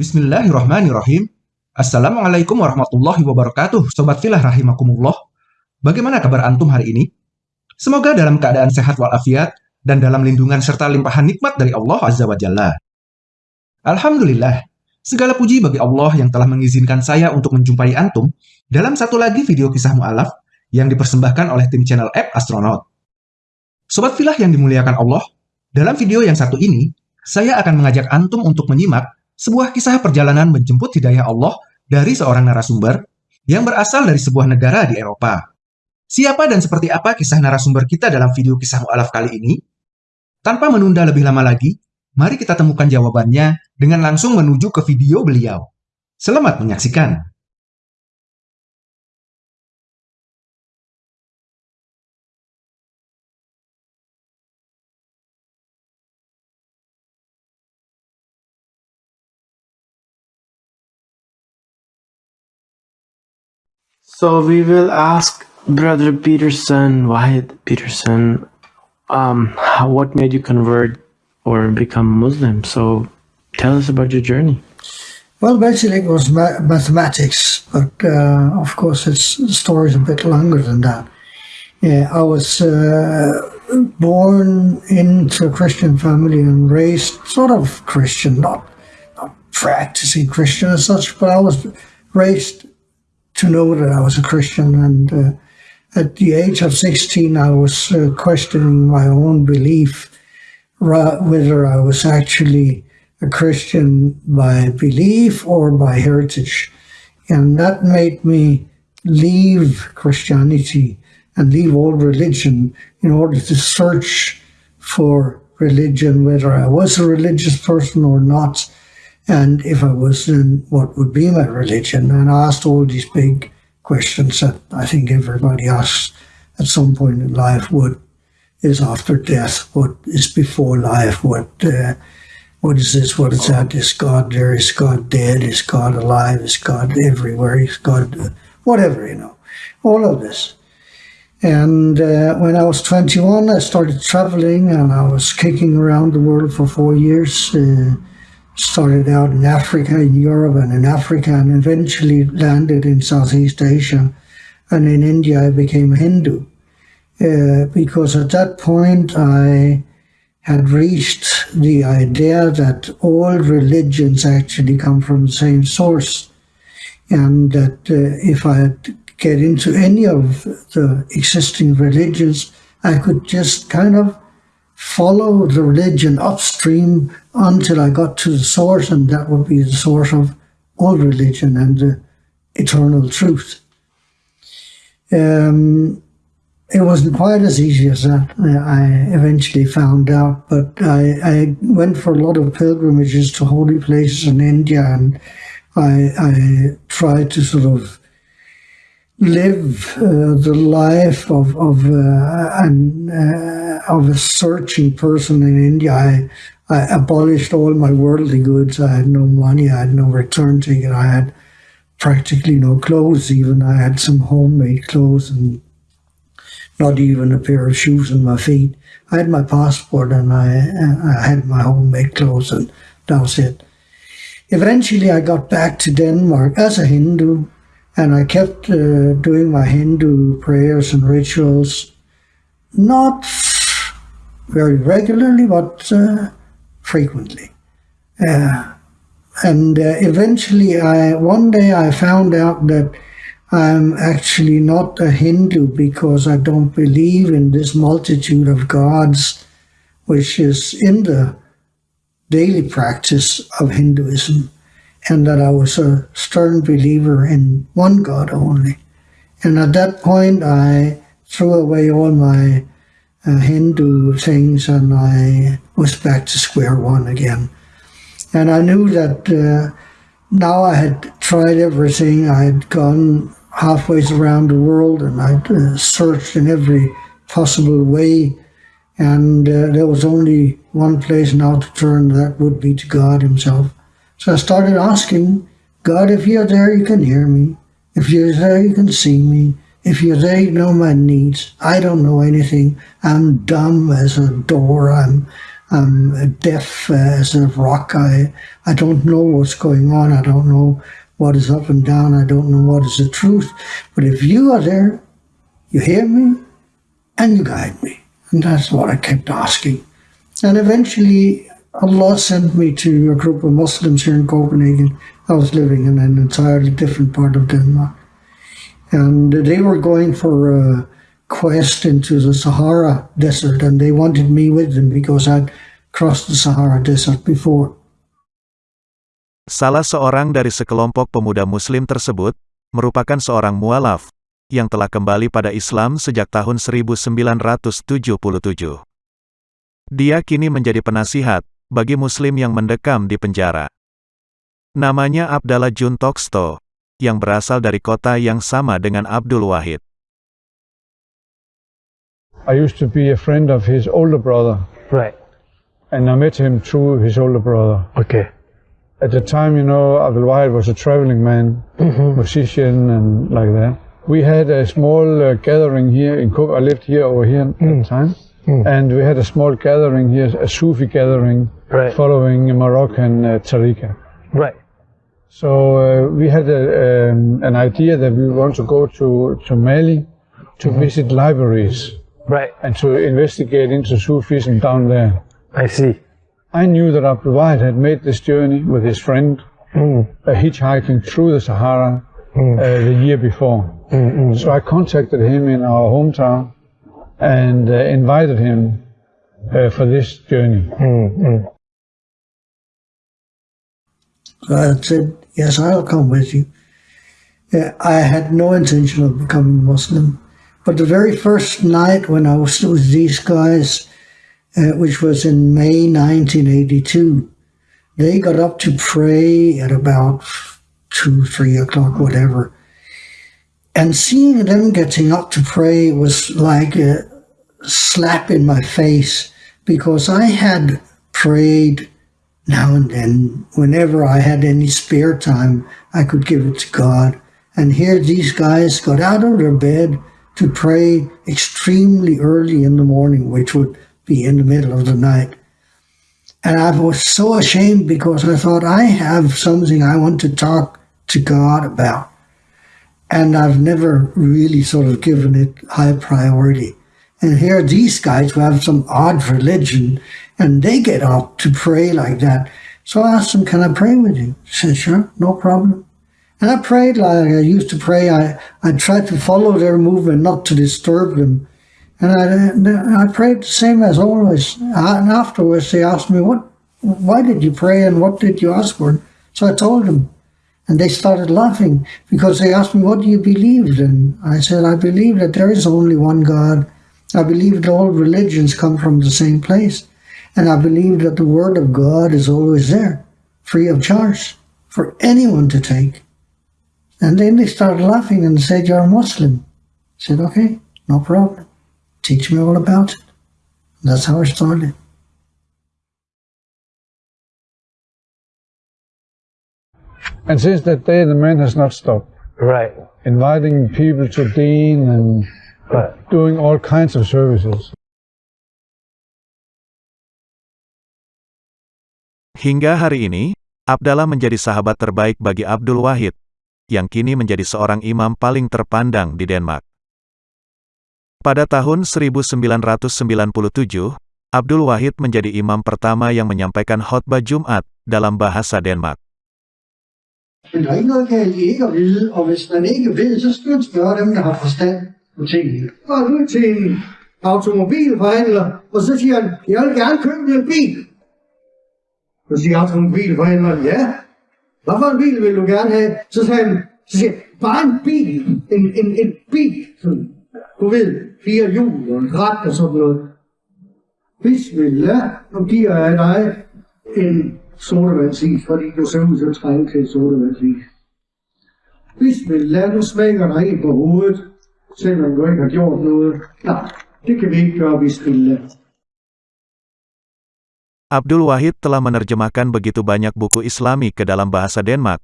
Bismillahirrahmanirrahim. Assalamualaikum warahmatullahi wabarakatuh, Sobat Filah Rahimakumullah. Bagaimana kabar Antum hari ini? Semoga dalam keadaan sehat walafiat dan dalam lindungan serta limpahan nikmat dari Allah Azza wa Jalla. Alhamdulillah, segala puji bagi Allah yang telah mengizinkan saya untuk menjumpai Antum dalam satu lagi video kisah mu'alaf yang dipersembahkan oleh tim channel App Astronaut. Sobat Filah yang dimuliakan Allah, dalam video yang satu ini, saya akan mengajak Antum untuk menyimak sebuah kisah perjalanan menjemput hidayah Allah dari seorang narasumber yang berasal dari sebuah negara di Eropa. Siapa dan seperti apa kisah narasumber kita dalam video kisah mu'alaf kali ini? Tanpa menunda lebih lama lagi, mari kita temukan jawabannya dengan langsung menuju ke video beliau. Selamat menyaksikan! So we will ask Brother Pedersen, Wahid Pedersen, um, how, what made you convert or become Muslim? So tell us about your journey. Well, basically it was ma mathematics, but uh, of course its the story is a bit longer than that. Yeah, I was uh, born into a Christian family and raised sort of Christian, not, not practicing Christian as such, but I was raised to know that I was a Christian. And uh, at the age of 16, I was uh, questioning my own belief, whether I was actually a Christian by belief or by heritage. And that made me leave Christianity and leave all religion in order to search for religion, whether I was a religious person or not and if I was, then what would be my religion? And I asked all these big questions that I think everybody asks at some point in life. What is after death? What is before life? What uh, what is this? What is that? Is God there? Is God dead? Is God alive? Is God everywhere? Is God whatever, you know, all of this. And uh, when I was 21, I started traveling and I was kicking around the world for four years. Uh, started out in Africa, in Europe, and in Africa, and eventually landed in Southeast Asia. And in India, I became a Hindu. Uh, because at that point, I had reached the idea that all religions actually come from the same source. And that uh, if I get into any of the existing religions, I could just kind of follow the religion upstream until I got to the source, and that would be the source of all religion and the eternal truth. Um, it wasn't quite as easy as that, I eventually found out, but I, I went for a lot of pilgrimages to holy places in India, and I, I tried to sort of live uh, the life of of uh, an uh, of a searching person in India. I, I abolished all my worldly goods. I had no money. I had no return ticket. I had practically no clothes. Even I had some homemade clothes and not even a pair of shoes on my feet. I had my passport and I I had my homemade clothes and that was it. Eventually, I got back to Denmark as a Hindu and I kept uh, doing my Hindu prayers and rituals, not very regularly, but uh, frequently. Uh, and uh, eventually, I one day I found out that I'm actually not a Hindu because I don't believe in this multitude of gods, which is in the daily practice of Hinduism and that I was a stern believer in one God only. And at that point, I threw away all my Hindu things and I was back to square one again. And I knew that uh, now I had tried everything. I had gone halfway around the world and I'd uh, searched in every possible way. And uh, there was only one place now to turn, that would be to God himself. So I started asking, God, if you're there, you can hear me. If you're there, you can see me. If you're there, know my needs. I don't know anything. I'm dumb as a door. I'm, I'm deaf as a rock. I I don't know what's going on. I don't know what is up and down. I don't know what is the truth. But if you are there, you hear me, and you guide me. And that's what I kept asking. And eventually, Allah sent me to a group of Muslims here in Copenhagen. I was living in an entirely different part of Denmark. And they were going for a quest into the Sahara Desert, and they wanted me with them because I'd crossed the Sahara Desert before. Salah seorang dari sekelompok pemuda muslim tersebut, merupakan seorang mualaf, yang telah kembali pada Islam sejak tahun 1977. Dia kini menjadi penasihat, bagi muslim yang mendekam di penjara. Namanya Abdallah Jun Toksto, yang berasal dari kota yang sama dengan Abdul Wahid. I used to be a friend of his older brother, Right. and I met him through his older brother. Okay. At the time, you know, Abdul Wahid was a traveling man, musician, and like that. We had a small uh, gathering here in Cope. I lived here over here at the time, and we had a small gathering here, a Sufi gathering, Right. following Moroccan uh, tariqa. Right. So uh, we had a, um, an idea that we want to go to, to Mali to visit libraries Right. and to investigate into Sufism down there. I see. I knew that Abdul Wahid had made this journey with his friend, uh, hitchhiking through the Sahara uh, the year before. So I contacted him in our hometown and uh, invited him uh, for this journey. I said, Yes, I'll come with you. I had no intention of becoming Muslim. But the very first night when I was with these guys, uh, which was in May 1982, they got up to pray at about two, three o'clock, whatever. And seeing them getting up to pray was like a slap in my face because I had prayed now and then, whenever I had any spare time, I could give it to God. And here these guys got out of their bed to pray extremely early in the morning, which would be in the middle of the night. And I was so ashamed because I thought I have something I want to talk to God about. And I've never really sort of given it high priority. And here these guys who have some odd religion and they get up to pray like that. So I asked them, Can I pray with you? He said, Sure, no problem. And I prayed like I used to pray. I, I tried to follow their movement, not to disturb them. And I, I prayed the same as always. And afterwards, they asked me, "What? Why did you pray, and what did you ask for?" So I told them, and they started laughing because they asked me, "What do you believe?" And I said, "I believe that there is only one God. I believe that all religions come from the same place, and I believe that the Word of God is always there, free of charge, for anyone to take." And then they started laughing and said, You're a Muslim. I said, Okay, no problem. Teach me all about it. That's how I started. And since that day, the man has not stopped Right. inviting people to Deen and Right. doing all kinds of services. Hingga hari ini, Abdallah menjadi sahabat terbaik bagi Abdul Wahid, yang kini menjadi seorang imam paling terpandang di Denmark. Pada tahun 1997, Abdul Wahid menjadi imam pertama yang menyampaikan khotbah Jumat dalam bahasa Denmark. Men der er ikke noget galt i ikke at vide, og hvis man ikke ved, så skal man spørge dem, der har forstand på tingene. Og nu til en automobilforhandler, og så siger han, jeg vil gerne købe en bil. Så siger automobilforhandleren, ja, hvad for en bil vil du gerne have? Så sagde han, så siger jeg, bare en bil, en, en, en bil, sådan, du ved, fire hjul og en ret og sådan noget. Bismillah, nu giver jeg dig en sodavandsis, fordi du ser ud til at trænge til en sodavandsis. Bismillah, nu smækker dig en på hovedet, selvom du ikke har gjort noget. Nej, det kan vi ikke gøre, bismillah. Abdul Wahid telah menerjemahkan begitu banyak buku Islami ke dalam bahasa Denmark,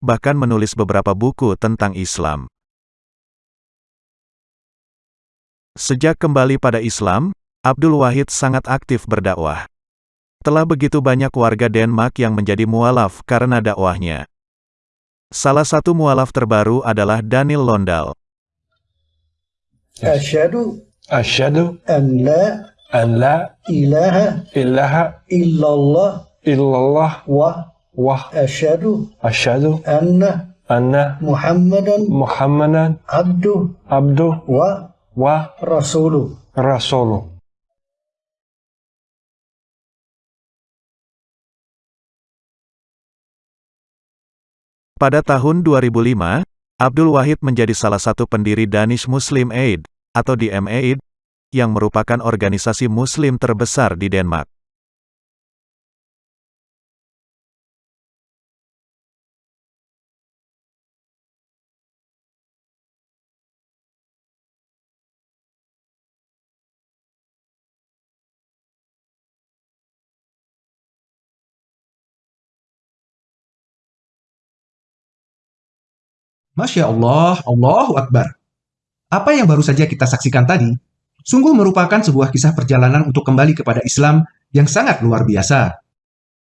bahkan menulis beberapa buku tentang Islam. Sejak kembali pada Islam, Abdul Wahid sangat aktif berdakwah. Telah begitu banyak warga Denmark yang menjadi mualaf karena dakwahnya. Salah satu mualaf terbaru adalah Daniel Londal. Asyadu. Asyadu. an la an la ilaha ilaha illallah illallah wa wa asyhadu asyhadu anna anna muhammadan muhammadan abdu abdu wa wa Rasulu, Rasulu. Pada tahun 2005, Abdul Wahid menjadi salah satu pendiri Danish Muslim Aid, atau DMAid yang merupakan organisasi muslim terbesar di Denmark. Masya Allah, Allahu Akbar. Apa yang baru saja kita saksikan tadi, sungguh merupakan sebuah kisah perjalanan untuk kembali kepada Islam yang sangat luar biasa.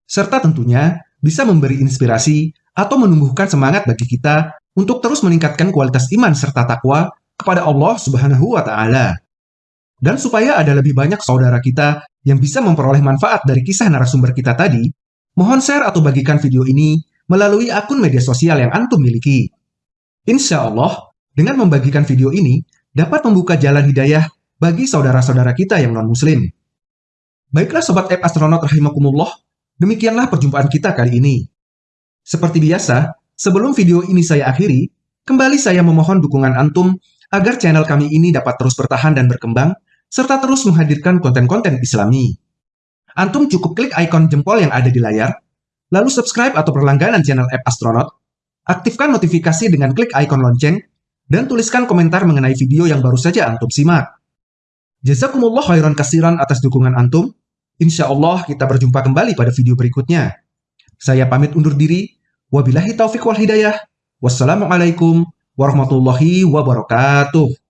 Serta tentunya bisa memberi inspirasi atau menumbuhkan semangat bagi kita untuk terus meningkatkan kualitas iman serta takwa kepada Allah Subhanahu wa taala. Dan supaya ada lebih banyak saudara kita yang bisa memperoleh manfaat dari kisah narasumber kita tadi, mohon share atau bagikan video ini melalui akun media sosial yang antum miliki. Insya Allah, dengan membagikan video ini, dapat membuka jalan hidayah bagi saudara-saudara kita yang non-muslim. Baiklah Sobat App Astronaut Rahimakumullah, demikianlah perjumpaan kita kali ini. Seperti biasa, sebelum video ini saya akhiri, kembali saya memohon dukungan Antum agar channel kami ini dapat terus bertahan dan berkembang, serta terus menghadirkan konten-konten islami. Antum cukup klik ikon jempol yang ada di layar, lalu subscribe atau berlangganan channel App Astronaut, aktifkan notifikasi dengan klik ikon lonceng, dan tuliskan komentar mengenai video yang baru saja Antum simak. Jazakumullah khairan kasiran atas dukungan Antum. Insya Allah kita berjumpa kembali pada video berikutnya. Saya pamit undur diri. Wabillahi taufiq wal hidayah. Wassalamualaikum warahmatullahi wabarakatuh.